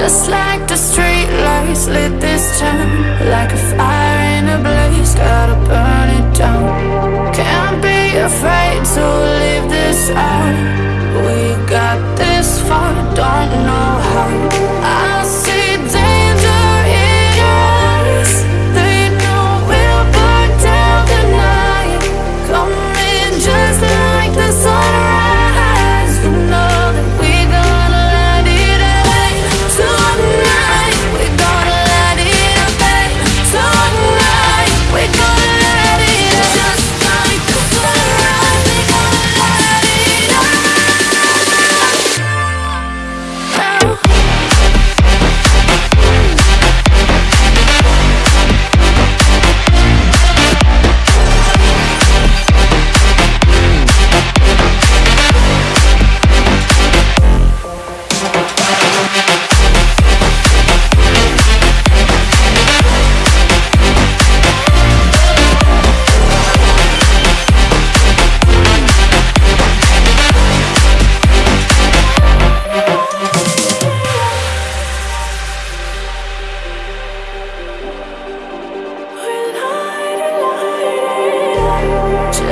Just like the street lights lit this town Like a fire in a blaze, gotta burn it down. Can't be afraid to leave this out. We got this far, don't know how.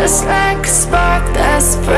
Just like a spark that's breaking